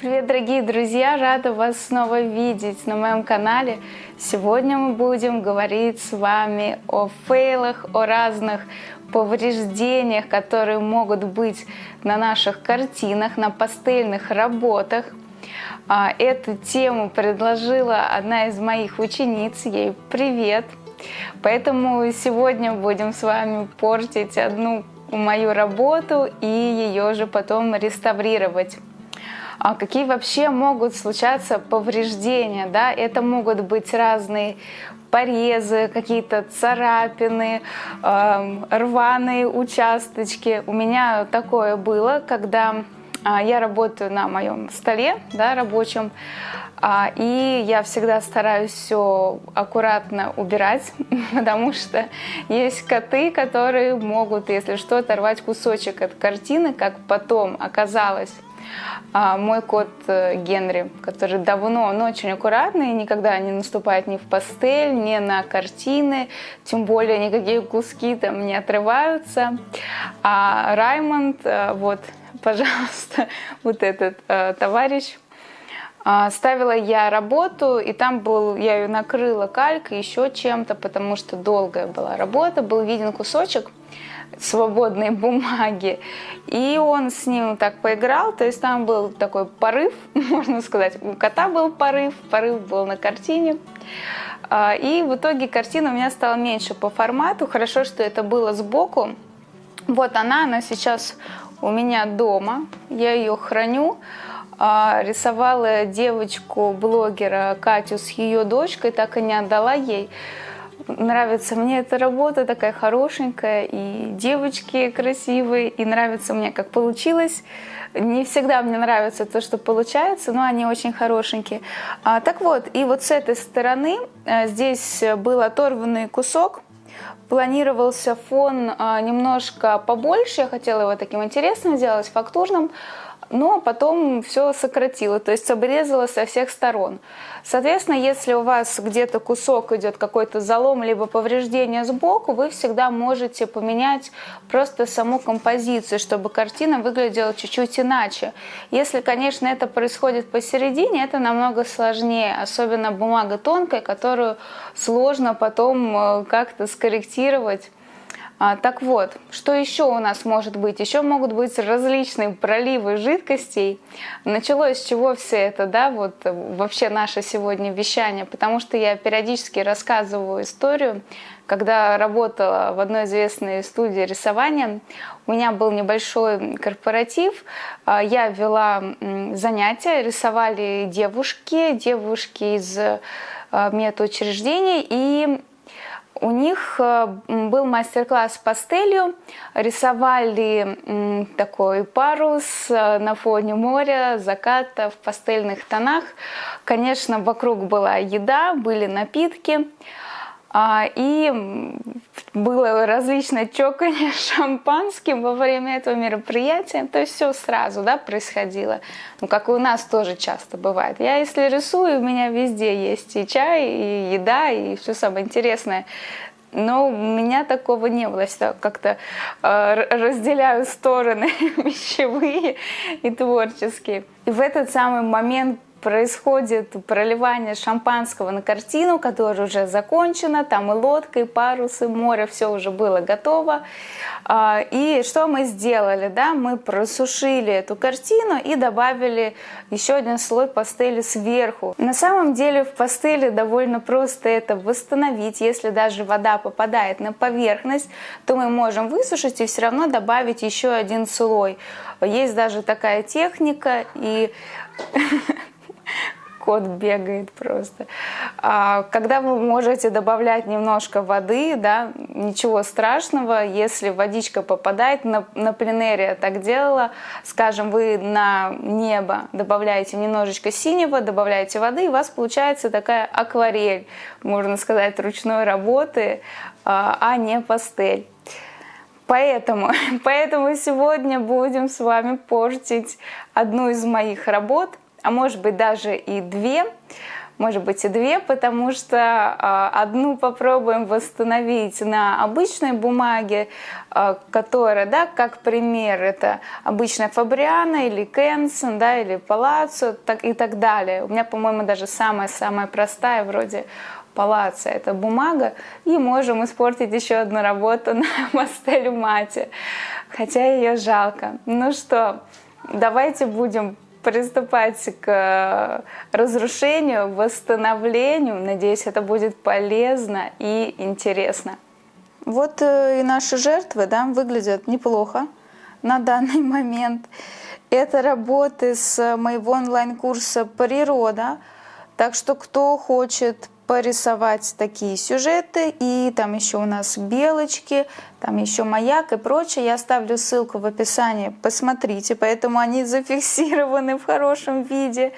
Привет, дорогие друзья! Рада вас снова видеть на моем канале. Сегодня мы будем говорить с вами о фейлах, о разных повреждениях, которые могут быть на наших картинах, на пастельных работах. А, эту тему предложила одна из моих учениц. Ей привет! Поэтому сегодня будем с вами портить одну мою работу и ее же потом реставрировать. А какие вообще могут случаться повреждения? Да? Это могут быть разные порезы, какие-то царапины, э, рваные участочки. У меня такое было, когда э, я работаю на моем столе да, рабочем, э, и я всегда стараюсь все аккуратно убирать, потому что есть коты, которые могут, если что, оторвать кусочек от картины, как потом оказалось а мой кот э, Генри, который давно, он очень аккуратный, никогда не наступает ни в пастель, ни на картины, тем более никакие куски там не отрываются. А Раймонд, э, вот, пожалуйста, вот этот э, товарищ, а, Ставила я работу, и там был, я ее накрыла калькой, еще чем-то, потому что долгая была работа, был виден кусочек свободной бумаги. И он с ним так поиграл, то есть там был такой порыв, можно сказать. У кота был порыв, порыв был на картине. А, и в итоге картина у меня стала меньше по формату. Хорошо, что это было сбоку. Вот она, она сейчас у меня дома. Я ее храню. А, рисовала девочку-блогера Катю с ее дочкой, так и не отдала ей нравится мне эта работа, такая хорошенькая, и девочки красивые, и нравится мне, как получилось. Не всегда мне нравится то, что получается, но они очень хорошенькие. А, так вот, и вот с этой стороны а, здесь был оторванный кусок, планировался фон а, немножко побольше, я хотела его таким интересным сделать, фактурным, но потом все сократила, то есть обрезала со всех сторон. Соответственно, если у вас где-то кусок идет какой-то залом либо повреждение сбоку, вы всегда можете поменять просто саму композицию, чтобы картина выглядела чуть-чуть иначе. Если, конечно, это происходит посередине, это намного сложнее, особенно бумага тонкая, которую сложно потом э, как-то скорректировать так вот, что еще у нас может быть? Еще могут быть различные проливы жидкостей. Началось с чего все это, да, вот вообще наше сегодня вещание, потому что я периодически рассказываю историю, когда работала в одной известной студии рисования, у меня был небольшой корпоратив, а, я вела занятия, рисовали девушки, девушки из а, медучреждений, и у них э, был мастер-класс пастелью, рисовали такой парус э, на фоне моря, заката в пастельных тонах. Конечно, вокруг была еда, были напитки. А, и было различное чоканье шампанским во время этого мероприятия. То есть все сразу да, происходило. Ну, как и у нас тоже часто бывает. Я если рисую, у меня везде есть и чай, и еда, и все самое интересное. Но у меня такого не было. Я как-то э, разделяю стороны вещевые и творческие. И в этот самый момент происходит проливание шампанского на картину, которая уже закончена, там и лодка, и парус, и море, все уже было готово. А, и что мы сделали? Да? Мы просушили эту картину и добавили еще один слой пастели сверху. На самом деле в пастели довольно просто это восстановить. Если даже вода попадает на поверхность, то мы можем высушить и все равно добавить еще один слой. Есть даже такая техника, и кот бегает просто. А, когда вы можете добавлять немножко воды, да, ничего страшного, если водичка попадает, на, на пленэре я так делала, скажем, вы на небо добавляете немножечко синего, добавляете воды, и у вас получается такая акварель, можно сказать, ручной работы, а, а не пастель. Поэтому, поэтому сегодня будем с вами портить одну из моих работ – а может быть даже и две. может быть и две, потому что а, одну попробуем восстановить на обычной бумаге, а, которая, да, как пример, это обычная Фабриана или Кенсон, да, или Палаццо так, и так далее. У меня, по-моему, даже самая-самая простая, вроде палаца, это бумага, и можем испортить еще одну работу на мастелю мате, хотя ее жалко. Ну что, давайте будем приступать к разрушению, восстановлению. Надеюсь, это будет полезно и интересно. Вот э, и наши жертвы да, выглядят неплохо на данный момент. Это работы с моего онлайн-курса «Природа». Так что кто хочет порисовать такие сюжеты. И там еще у нас белочки, там еще маяк и прочее. Я оставлю ссылку в описании, посмотрите. Поэтому они зафиксированы в хорошем виде.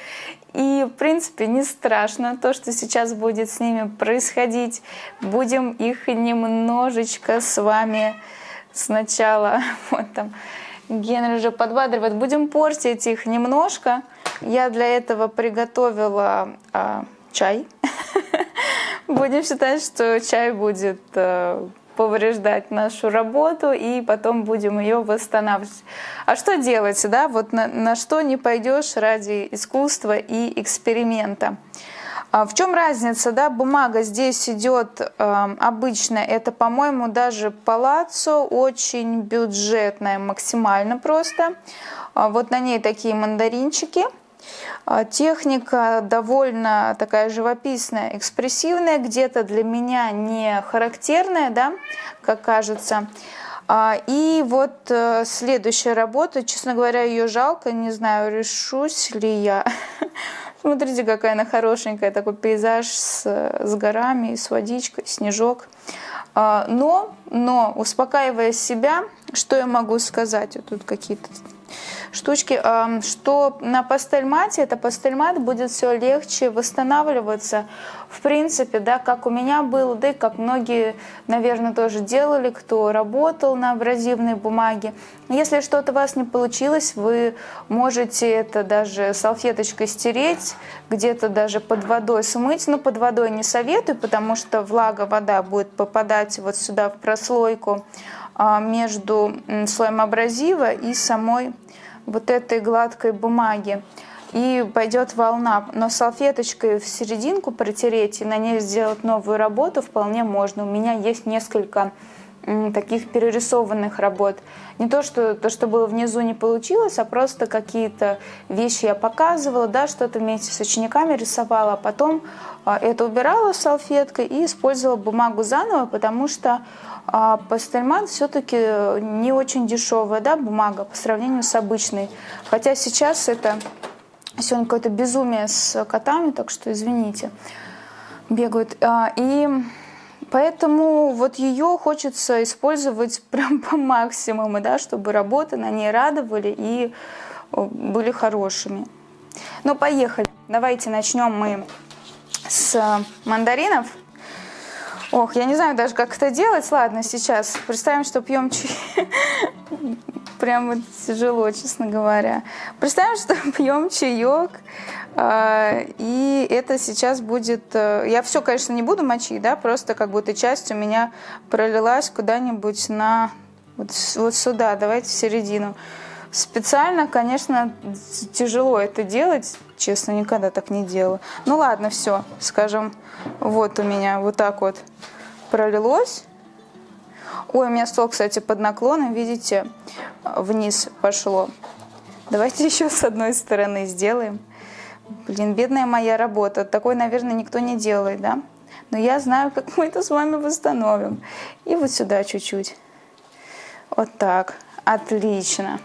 И, в принципе, не страшно то, что сейчас будет с ними происходить. Будем их немножечко с вами сначала, вот там, Генри уже подбадривает, будем портить их немножко. Я для этого приготовила а, чай. Будем считать, что чай будет э, повреждать нашу работу, и потом будем ее восстанавливать. А что делать, да? Вот на, на что не пойдешь ради искусства и эксперимента. А в чем разница, да? Бумага здесь идет э, обычно, это, по-моему, даже палаццо, очень бюджетная, максимально просто. А вот на ней такие мандаринчики – техника довольно такая живописная, экспрессивная, где-то для меня не характерная, да, как кажется. А, и вот э, следующая работа, честно говоря, ее жалко, не знаю, решусь ли я. Смотрите, какая она хорошенькая, такой пейзаж с, с горами, с водичкой, снежок. А, но, но, успокаивая себя, что я могу сказать? Вот тут какие-то штучки, что на пастельмате, это пастельмат будет все легче восстанавливаться. В принципе, да, как у меня было, да и как многие, наверное, тоже делали, кто работал на абразивной бумаге. Если что-то у вас не получилось, вы можете это даже салфеточкой стереть, где-то даже под водой смыть. Но под водой не советую, потому что влага, вода будет попадать вот сюда в прослойку между слоем абразива и самой вот этой гладкой бумаги и пойдет волна. Но салфеточкой в серединку протереть и на ней сделать новую работу вполне можно. У меня есть несколько таких перерисованных работ. Не то, что то, что было внизу, не получилось, а просто какие-то вещи я показывала, да, что-то вместе с учениками рисовала, а потом а, это убирала салфеткой и использовала бумагу заново, потому что а пастельмат все-таки не очень дешевая да, бумага по сравнению с обычной. Хотя сейчас это сегодня какое-то безумие с котами, так что извините, бегают. А, и поэтому вот ее хочется использовать прям по максимуму, да, чтобы работы на ней радовали и были хорошими. Ну, поехали. Давайте начнем мы с мандаринов. Ох, я не знаю даже, как это делать. Ладно, сейчас представим, что пьем чай. Прямо тяжело, честно говоря. Представим, что пьем чаек. А, и это сейчас будет... Э, я все, конечно, не буду мочить, да, просто как будто часть у меня пролилась куда-нибудь на... Вот, вот сюда, давайте в середину. Специально, конечно, тяжело это делать, честно, никогда так не делала. Ну ладно, все, скажем, вот у меня вот так вот пролилось. Ой, у меня стол, кстати, под наклоном, видите, вниз пошло. Давайте еще с одной стороны сделаем. Блин, бедная моя работа. Такой, наверное, никто не делает, да? Но я знаю, как мы это с вами восстановим. И вот сюда чуть-чуть. Вот так. Отлично.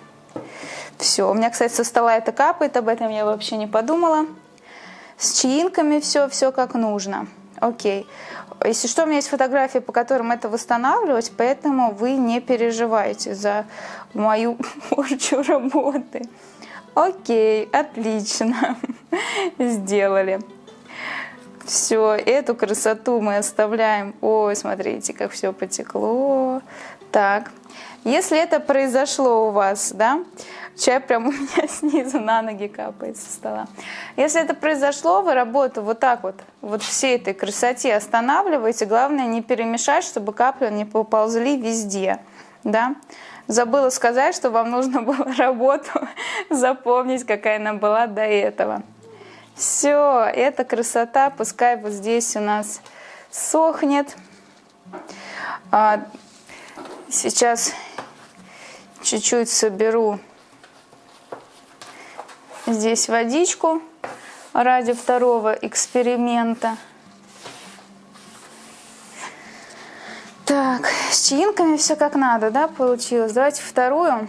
Все. У меня, кстати, со стола это капает, об этом я вообще не подумала. С чаинками все, все как нужно. Окей. Если что, у меня есть фотографии, по которым это восстанавливать, поэтому вы не переживайте за мою порчу работы. Окей, отлично. Сделали. Все, эту красоту мы оставляем. Ой, смотрите, как все потекло. Так, если это произошло у вас, да, Чай прям у меня снизу на ноги капает со стола. Если это произошло, вы работу вот так вот, вот всей этой красоте останавливаете. Главное не перемешать, чтобы капли не поползли везде. Да? Забыла сказать, что вам нужно было работу запомнить, какая она была до этого. Все, эта красота, пускай вот здесь у нас сохнет. А, сейчас чуть-чуть соберу здесь водичку ради второго эксперимента. Так, с чаинками все как надо, да, получилось. Давайте вторую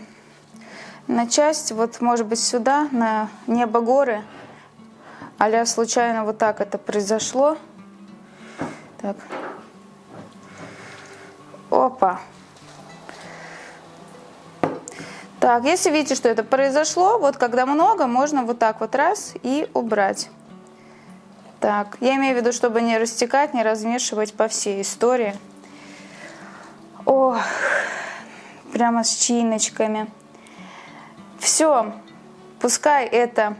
на часть, вот может быть сюда, на небо горы. Аля случайно вот так это произошло. Так. Опа. Так, если видите, что это произошло, вот когда много, можно вот так вот раз и убрать. Так, я имею в виду, чтобы не растекать, не размешивать по всей истории. О, прямо с чиночками. Все, пускай это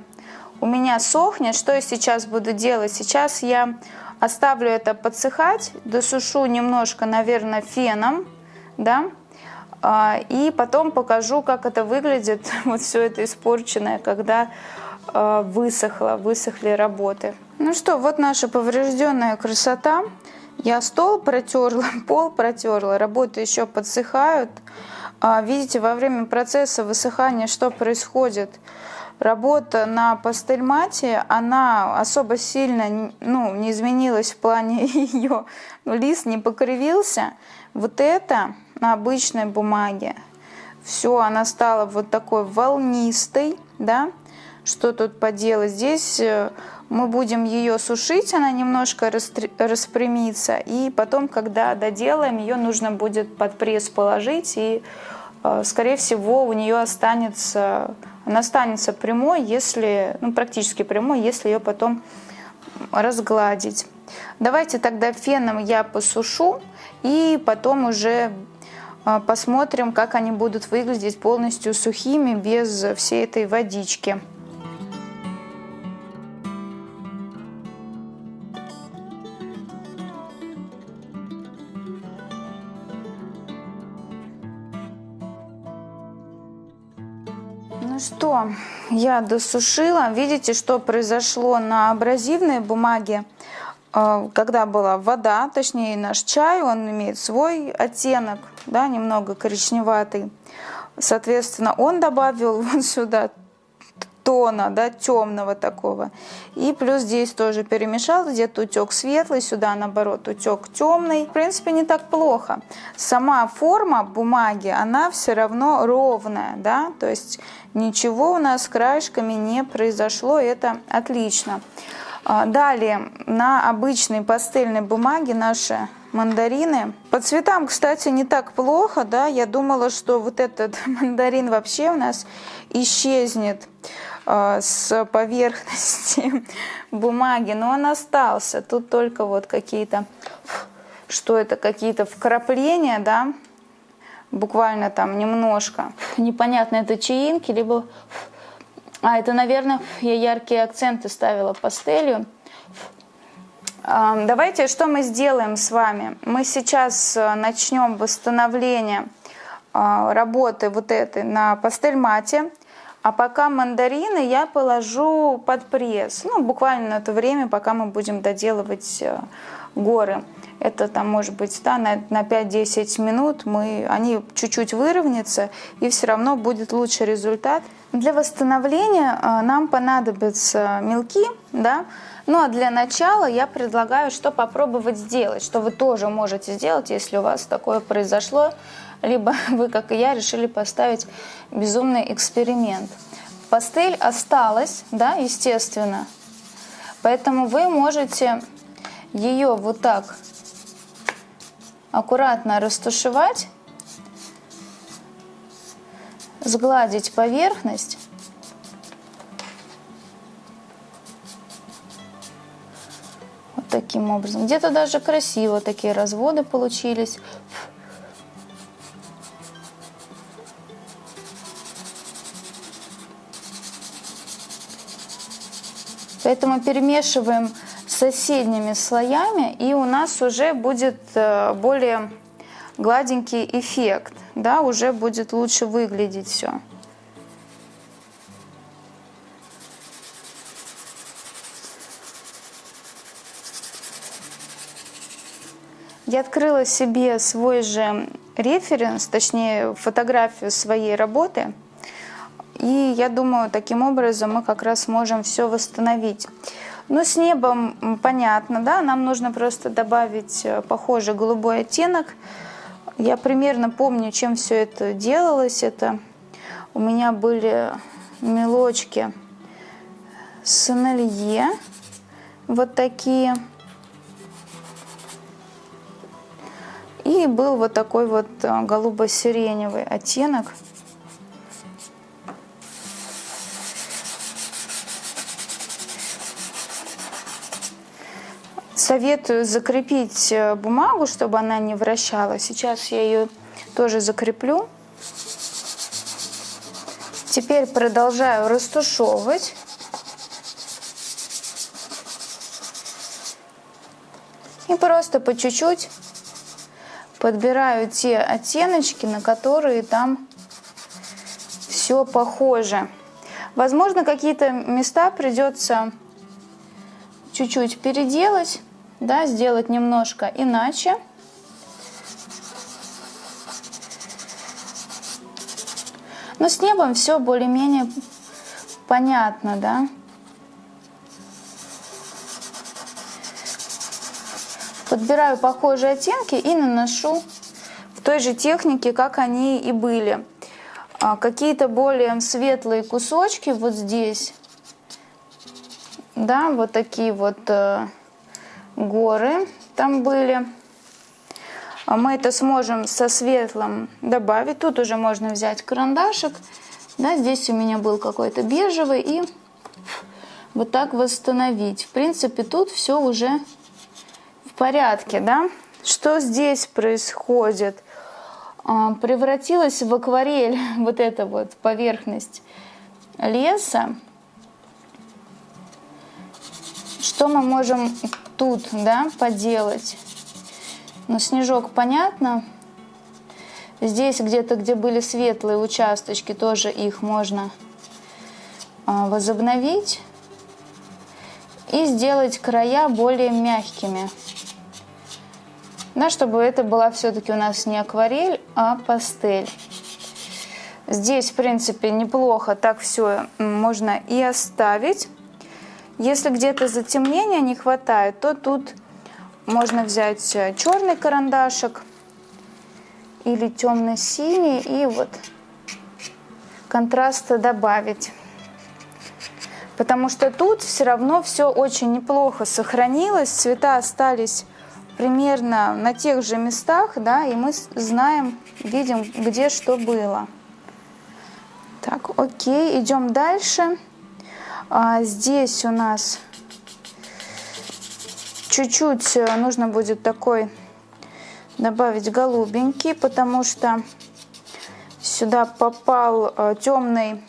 у меня сохнет. Что я сейчас буду делать? Сейчас я оставлю это подсыхать, досушу немножко, наверное, феном, да, а, и потом покажу, как это выглядит, вот все это испорченное, когда а, высохло, высохли работы. Ну что, вот наша поврежденная красота. Я стол протерла, пол протерла, работы еще подсыхают. А, видите, во время процесса высыхания что происходит? Работа на пастельмате, она особо сильно ну, не изменилась в плане ее, ну, лист не покривился. Вот это на обычной бумаге. Все, она стала вот такой волнистой, да. Что тут поделать? Здесь э, мы будем ее сушить, она немножко распрямится, и потом, когда доделаем, ее нужно будет под пресс положить, и, э, скорее всего, у нее останется, она останется прямой, если, ну, практически прямой, если ее потом разгладить. Давайте тогда феном я посушу, и потом уже а, посмотрим, как они будут выглядеть полностью сухими, без всей этой водички. Что, я досушила. Видите, что произошло на абразивной бумаге? А, когда была вода, точнее наш чай, он имеет свой оттенок, да, немного коричневатый. Соответственно, он добавил вот сюда тона, да, темного такого. И плюс здесь тоже перемешал, где-то утек светлый, сюда наоборот утек темный. В принципе, не так плохо. Сама форма бумаги, она все равно ровная, да, то есть ничего у нас с краешками не произошло, это отлично. А, далее, на обычной пастельной бумаге наши мандарины. По цветам, кстати, не так плохо, да, я думала, что вот этот мандарин вообще у нас исчезнет э, с поверхности бумаги, но он остался. Тут только вот какие-то, что это, какие-то вкрапления, да, буквально там немножко. Непонятно, это чаинки, либо а, это, наверное, я яркие акценты ставила пастелью. Давайте, что мы сделаем с вами? Мы сейчас э, начнем восстановление а, работы вот этой на пастель-мате. А пока мандарины я положу под пресс. Ну, буквально на то время, пока мы будем доделывать э, горы. Это там может быть да, на, на 5-10 минут мы, они чуть-чуть выровнятся и все равно будет лучший результат. Для восстановления э, нам понадобятся мелки, да, ну а для начала я предлагаю, что попробовать сделать, что вы тоже можете сделать, если у вас такое произошло, либо вы, как и я, решили поставить безумный эксперимент. Пастель осталась, да, естественно, поэтому вы можете ее вот так аккуратно растушевать, сгладить поверхность. Вот таким образом. Где-то даже красиво такие разводы получились. Поэтому перемешиваем соседними слоями, и у нас уже будет э, более гладенький эффект, да, уже будет лучше выглядеть все. Я открыла себе свой же референс, точнее фотографию своей работы. И я думаю, таким образом мы как раз можем все восстановить. Ну, с небом понятно, да, нам нужно просто добавить э, похожий голубой оттенок. Я примерно помню, чем все это делалось. Это у меня были мелочки Сонелье, вот такие. И был вот такой вот э, голубо-сиреневый оттенок. Советую закрепить э, бумагу, чтобы она не вращалась. Сейчас я ее тоже закреплю. Теперь продолжаю растушевывать. И просто по чуть-чуть подбираю те оттеночки, на которые там все похоже. Возможно, какие-то места придется чуть-чуть переделать, да, сделать немножко иначе. Но с небом все более-менее понятно, да. Подбираю похожие оттенки и наношу в той же технике, как они и были. А, какие-то более светлые кусочки вот здесь. Да, вот такие вот э, горы там были. А мы это сможем со светлым добавить. Тут уже можно взять карандашик. Да, здесь у меня был какой-то бежевый и вот так восстановить. В принципе, тут все уже порядке, да? Что здесь происходит? А, превратилась в акварель вот эта вот поверхность леса. Что мы можем тут, да, поделать? Ну, снежок понятно. Здесь где-то, где были светлые участочки, тоже их можно а, возобновить и сделать края более мягкими да, чтобы это была все-таки у нас не акварель, а пастель. Здесь, в принципе, неплохо так все можно и оставить. Если где-то затемнения не хватает, то тут можно взять э, черный карандашик или темно-синий и вот контраста добавить. Потому что тут все равно все очень неплохо сохранилось, цвета остались примерно на тех же местах, да, и мы знаем, видим, где что было. Так, окей, идем дальше. А, здесь у нас чуть-чуть э, нужно будет такой добавить голубенький, потому что сюда попал э, темный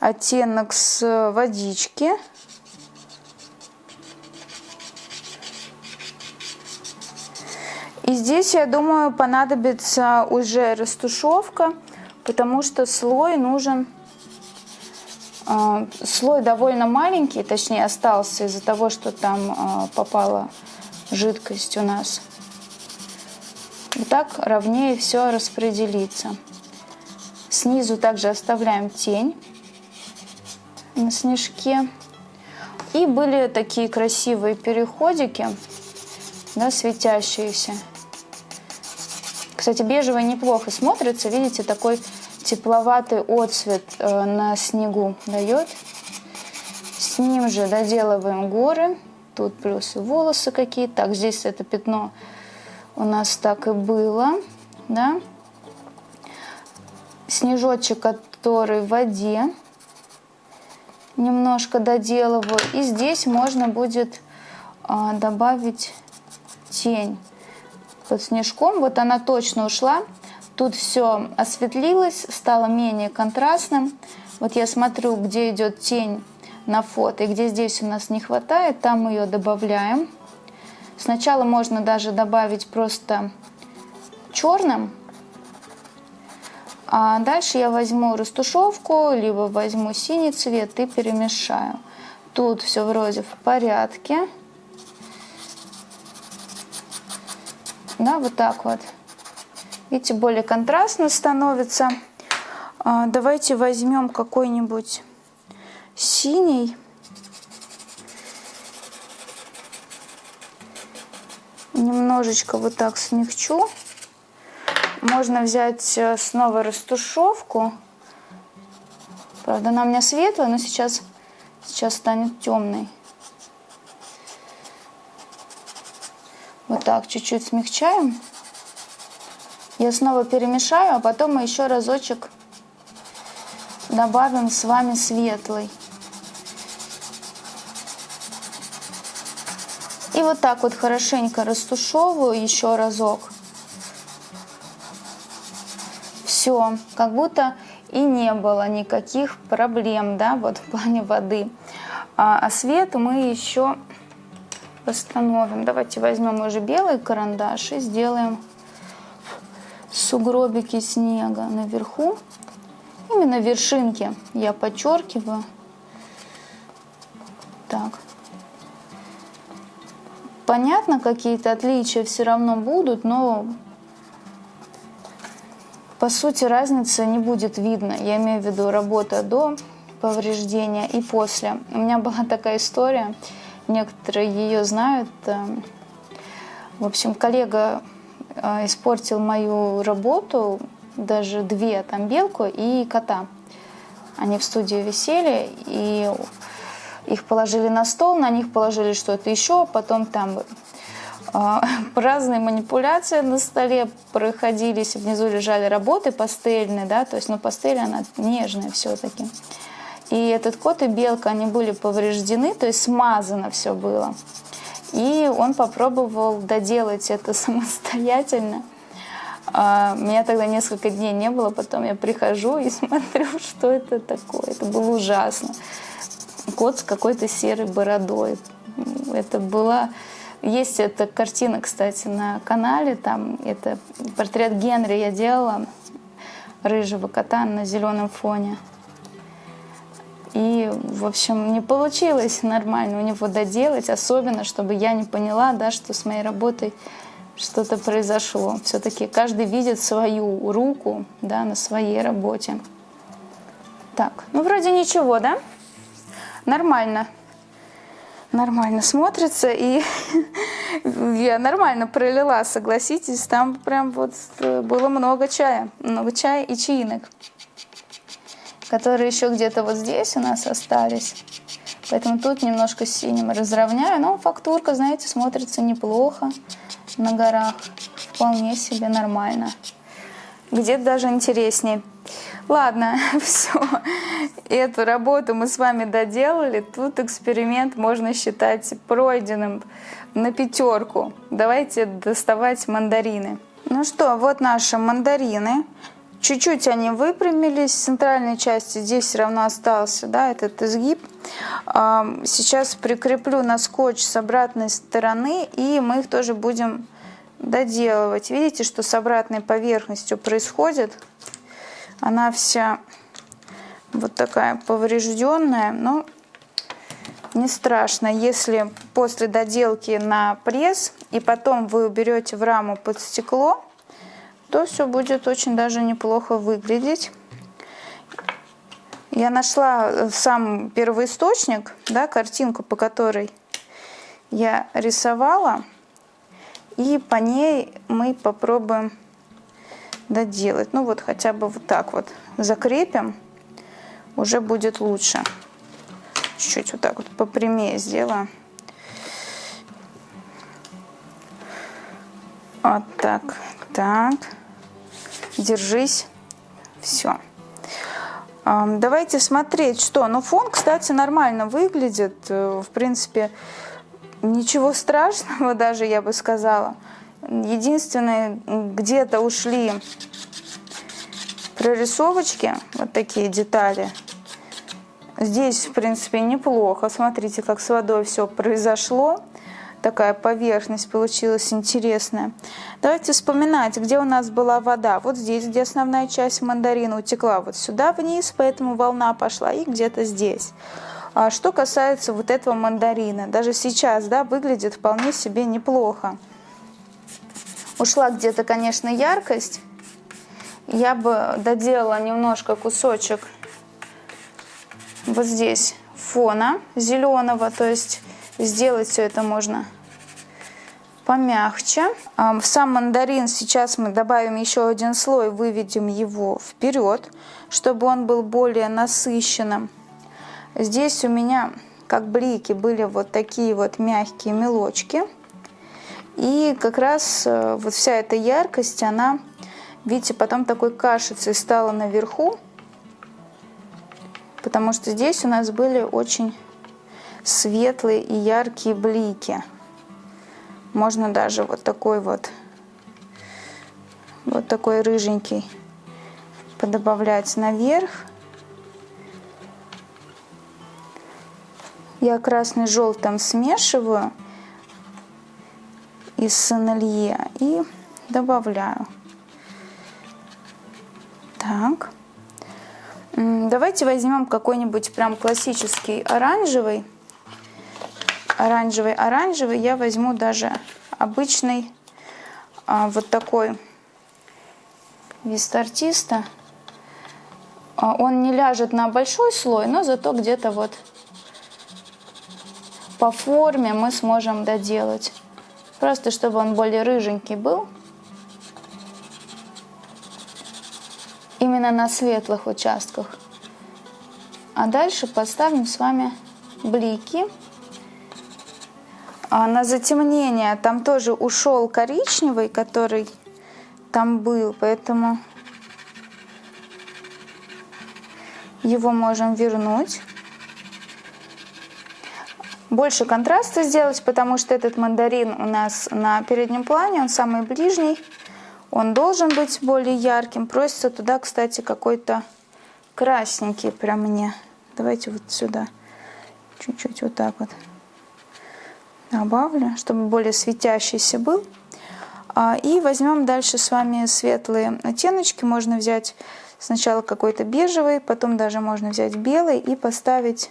оттенок с водички. И здесь, я думаю, понадобится уже растушевка, потому что слой нужен, слой довольно маленький, точнее остался из-за того, что там э, попала жидкость у нас. И так ровнее все распределится. Снизу также оставляем тень на снежке. И были такие красивые переходики, да, светящиеся. Кстати, бежевый неплохо смотрится. Видите, такой тепловатый отцвет э, на снегу дает. С ним же доделываем горы. Тут плюс волосы какие-то. Так, здесь это пятно у нас так и было. Да? Снежочек, который в воде. Немножко доделываю. И здесь можно будет а, добавить тень под снежком. Вот она точно ушла. Тут все осветлилось, стало менее контрастным. Вот я смотрю, где идет тень на фото. И где здесь у нас не хватает, там ее добавляем. Сначала можно даже добавить просто черным. А дальше я возьму растушевку, либо возьму синий цвет и перемешаю. Тут все вроде в порядке. Да, вот так вот. Видите, более контрастно становится. А, давайте возьмем какой-нибудь синий. Немножечко вот так смягчу. Можно взять э, снова растушевку. Правда, она у меня светлая, но сейчас, сейчас станет темной. Вот так, чуть-чуть смягчаем. Я снова перемешаю, а потом мы еще разочек добавим с вами светлый. И вот так вот хорошенько растушевываю еще разок. Все, как будто и не было никаких проблем, да, вот в плане воды. А, а свет мы еще восстановим. Давайте возьмем уже белый карандаш и сделаем сугробики снега наверху. Именно вершинки я подчеркиваю. Так. Понятно, какие-то отличия все равно будут, но по сути разницы не будет видно. Я имею в виду работа до повреждения и после. У меня была такая история, некоторые ее знают. Эм, в общем, коллега э, испортил мою работу, даже две, там белку и кота. Они в студии висели, и их положили на стол, на них положили что-то еще, потом там э, разные манипуляции на столе проходились, внизу лежали работы пастельные, да, то есть, ну, пастель, она нежная все-таки. И этот кот и белка, они были повреждены, то есть смазано все было. И он попробовал доделать это самостоятельно. А, меня тогда несколько дней не было, потом я прихожу и смотрю, что это такое. Это было ужасно. Кот с какой-то серой бородой. Это была... Есть эта картина, кстати, на канале. Там это портрет Генри я делала, рыжего кота на зеленом фоне. И, в общем, не получилось нормально у него доделать, особенно, чтобы я не поняла, да, что с моей работой что-то произошло. Все-таки каждый видит свою руку да, на своей работе. Так, ну вроде ничего, да? Нормально. Нормально смотрится. И я нормально пролила, согласитесь. Там прям вот э, было много чая. Много чая и чаинок которые еще где-то вот здесь у нас остались. Поэтому тут немножко синим разровняю. Но фактурка, знаете, смотрится неплохо на горах. Вполне себе нормально. Где-то даже интереснее. Ладно, все. Эту работу мы с вами доделали. Тут эксперимент можно считать пройденным на пятерку. Давайте доставать мандарины. Ну что, вот наши мандарины. Чуть-чуть они выпрямились, в центральной части здесь все равно остался да, этот изгиб. Сейчас прикреплю на скотч с обратной стороны, и мы их тоже будем доделывать. Видите, что с обратной поверхностью происходит? Она вся вот такая поврежденная, но не страшно, если после доделки на пресс и потом вы уберете в раму под стекло, то все будет очень даже неплохо выглядеть. Я нашла э, сам первоисточник, да, картинку, по которой я рисовала. И по ней мы попробуем доделать. Ну вот хотя бы вот так вот закрепим, уже будет лучше. Чуть-чуть вот так вот попрямее сделаю. Вот так, так держись. Все. Давайте смотреть, что. Ну, фон, кстати, нормально выглядит. Э, в принципе, ничего страшного даже, я бы сказала. Единственное, где-то ушли прорисовочки, вот такие детали Здесь, в принципе, неплохо. Смотрите, как с водой все произошло. Такая поверхность получилась интересная. Давайте вспоминать, где у нас была вода. Вот здесь, где основная часть мандарина утекла вот сюда вниз, поэтому волна пошла, и где-то здесь. А что касается вот этого мандарина, даже сейчас, да, выглядит вполне себе неплохо. Ушла где-то, конечно, яркость. Я бы доделала немножко кусочек вот здесь фона зеленого, то есть сделать все это можно помягче. В сам мандарин сейчас мы добавим еще один слой, выведем его вперед, чтобы он был более насыщенным. Здесь у меня, как блики, были вот такие вот мягкие мелочки. И как раз э, вот вся эта яркость, она, видите, потом такой кашицей стала наверху. Потому что здесь у нас были очень светлые и яркие блики. Можно даже вот такой вот, вот такой рыженький подобавлять наверх. Я красный с желтым смешиваю из сомелье и добавляю. Так. Давайте возьмем какой-нибудь прям классический оранжевый. Оранжевый, оранжевый. Я возьму даже обычный а, вот такой вист артиста. А, он не ляжет на большой слой, но зато где-то вот по форме мы сможем доделать. Просто чтобы он более рыженький был. Именно на светлых участках. А дальше поставим с вами блики. А на затемнение там тоже ушел коричневый, который там был, поэтому его можем вернуть больше контраста сделать, потому что этот мандарин у нас на переднем плане, он самый ближний. Он должен быть более ярким. Просится туда, кстати, какой-то красненький прям мне. Давайте вот сюда. Чуть-чуть вот так вот добавлю, чтобы более светящийся был. А, и возьмем дальше с вами светлые оттеночки. Можно взять сначала какой-то бежевый, потом даже можно взять белый и поставить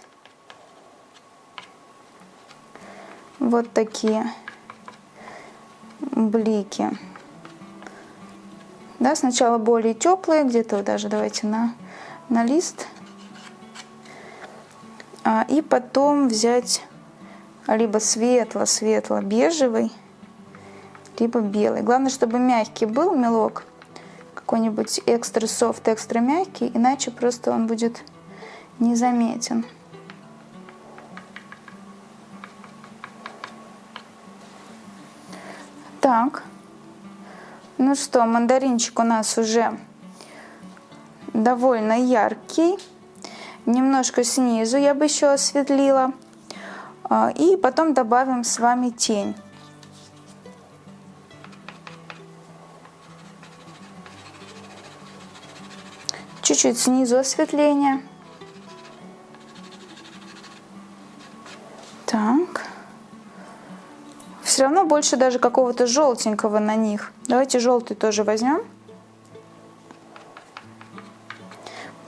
вот такие блики. Да, сначала более теплые, где-то даже давайте на, на лист. А, и потом взять либо светло-светло-бежевый, либо белый. Главное, чтобы мягкий был мелок, какой-нибудь экстра софт, экстра мягкий, иначе просто он будет незаметен. Так, ну что, мандаринчик у нас уже довольно яркий. Немножко снизу я бы еще осветлила. А, и потом добавим с вами тень. Чуть-чуть снизу осветление. Так все равно больше даже какого-то желтенького на них. Давайте желтый тоже возьмем.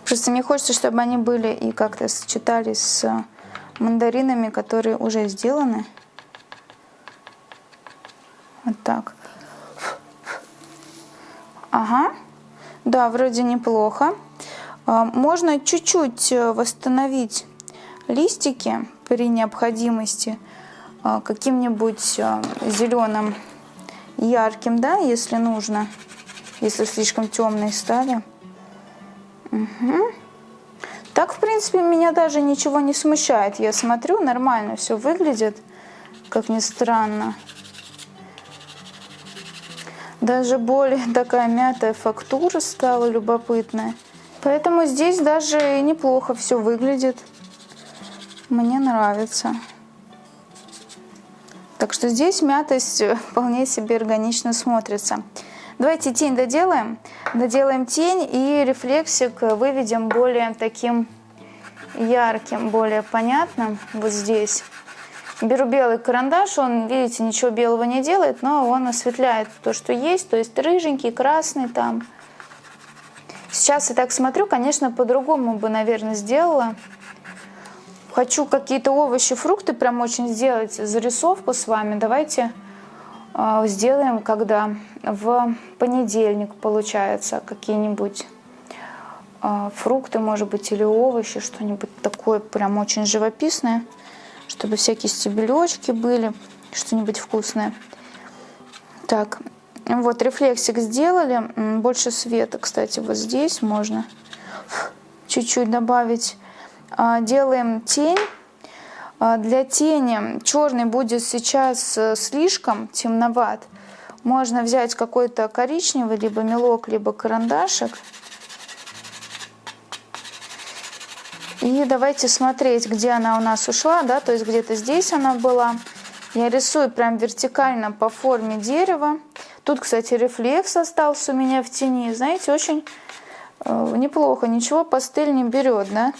Просто мне хочется, чтобы они были и как-то сочетались с мандаринами, которые уже сделаны. Вот так. Ага. Да, вроде неплохо. А, можно чуть-чуть э, восстановить листики при необходимости. А, каким-нибудь а, зеленым ярким, да, если нужно, если слишком темный стали. Угу. Так, в принципе, меня даже ничего не смущает. Я смотрю, нормально все выглядит, как ни странно. Даже более такая мятая фактура стала любопытная. Поэтому здесь даже неплохо все выглядит. Мне нравится. Так что здесь мятость вполне себе органично смотрится. Давайте тень доделаем. Доделаем тень и рефлексик выведем более таким ярким, более понятным вот здесь. Беру белый карандаш, он, видите, ничего белого не делает, но он осветляет то, что есть, то есть рыженький, красный там. Сейчас я так смотрю, конечно, по-другому бы, наверное, сделала. Хочу какие-то овощи, фрукты прям очень сделать, зарисовку с вами. Давайте сделаем, когда в понедельник получается какие-нибудь э, фрукты, может быть, или овощи, что-нибудь такое прям очень живописное чтобы всякие стебелечки были, что-нибудь вкусное. Так, вот рефлексик сделали. Больше света, кстати, вот здесь можно чуть-чуть добавить. А, делаем тень. А, для тени черный будет сейчас э, слишком темноват. Можно взять какой-то коричневый, либо мелок, либо карандашик. И давайте смотреть, где она у нас ушла, да, то есть где-то здесь она была. Я рисую прям вертикально по форме дерева. Тут, кстати, рефлекс остался у меня в тени. Знаете, очень э, неплохо. Ничего пастель не берет, да?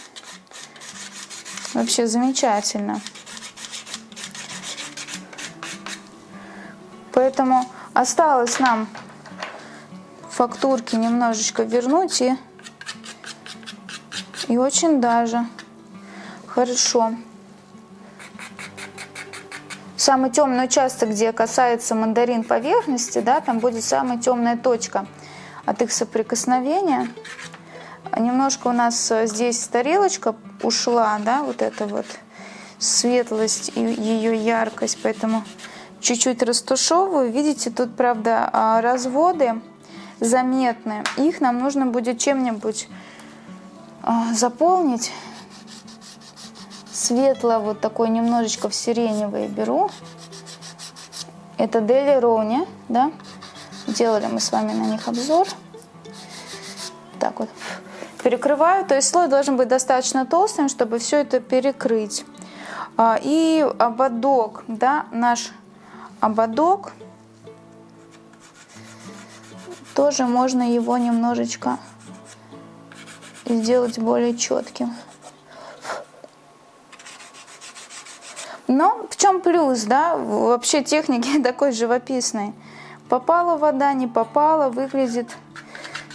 Вообще замечательно. Поэтому осталось нам фактурки немножечко вернуть и и очень даже хорошо. Самый темный участок, где касается мандарин поверхности, да, там будет самая темная точка от их соприкосновения. Немножко у нас здесь тарелочка ушла, да, вот эта вот светлость и ее яркость, поэтому чуть-чуть растушевываю. Видите, тут, правда, а, разводы заметны. Их нам нужно будет чем-нибудь а, заполнить. Светло вот такой немножечко в сиреневый беру. Это Дели Роуни, да? Делали мы с вами на них обзор. Так вот. Перекрываю, то есть слой должен быть достаточно толстым, чтобы все это перекрыть. А, и ободок, да, наш ободок, тоже можно его немножечко сделать более четким. Но в чем плюс, да, вообще техники такой живописной. Попала вода, не попала, выглядит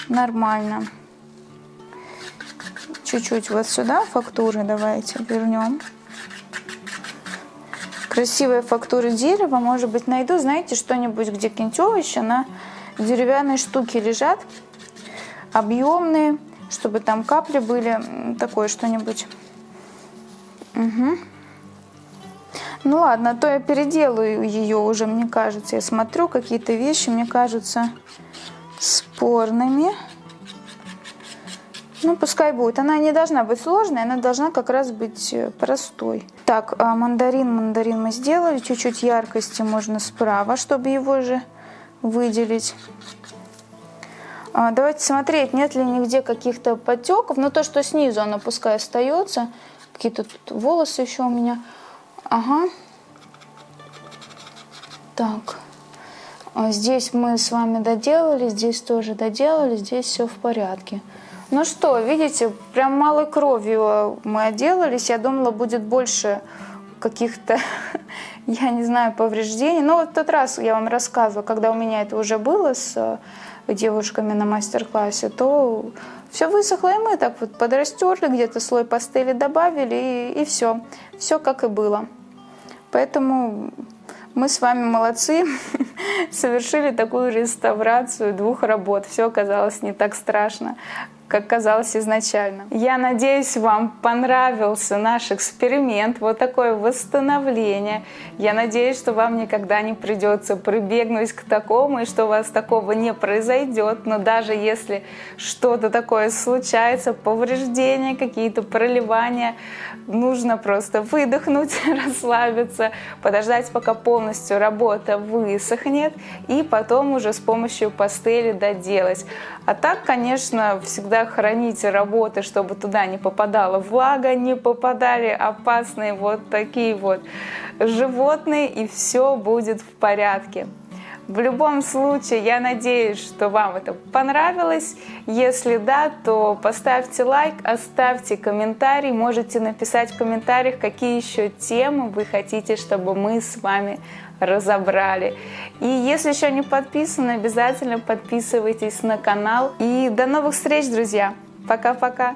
нормально. Чуть-чуть вот сюда фактуры давайте вернем. Красивые фактуры дерева, может быть, найду, знаете, что-нибудь, где овощи на деревянной штуке лежат, объемные, чтобы там капли были, такое что-нибудь. Угу. Ну ладно, а то я переделаю ее уже, мне кажется. Я смотрю, какие-то вещи мне кажутся спорными. Ну, пускай будет. Она не должна быть сложной, она должна как раз быть э, простой. Так, а мандарин, мандарин мы сделали. Чуть-чуть яркости можно справа, чтобы его же выделить. А, давайте смотреть, нет ли нигде каких-то потеков. Но то, что снизу, оно пускай остается. Какие-то тут волосы еще у меня. Ага. Так. А здесь мы с вами доделали, здесь тоже доделали, здесь все в порядке. Ну что, видите, прям малой кровью мы отделались. Я думала, будет больше каких-то, я не знаю, повреждений. Но вот в тот раз я вам рассказывала, когда у меня это уже было с девушками на мастер-классе, то все высохло, и мы так вот подрастерли, где-то слой пастели добавили, и, и все. Все как и было. Поэтому мы с вами молодцы, совершили такую реставрацию двух работ. Все оказалось не так страшно, как казалось изначально. Я надеюсь, вам понравился наш эксперимент, вот такое восстановление. Я надеюсь, что вам никогда не придется прибегнуть к такому, и что у вас такого не произойдет. Но даже если что-то такое случается, повреждения, какие-то проливания, нужно просто выдохнуть, расслабиться, подождать, пока полностью работа высохнет, и потом уже с помощью пастели доделать. А так, конечно, всегда храните работы, чтобы туда не попадала влага, не попадали опасные вот такие вот животные, и все будет в порядке. В любом случае, я надеюсь, что вам это понравилось. Если да, то поставьте лайк, оставьте комментарий. Можете написать в комментариях, какие еще темы вы хотите, чтобы мы с вами разобрали. И если еще не подписаны, обязательно подписывайтесь на канал. И до новых встреч, друзья! Пока-пока!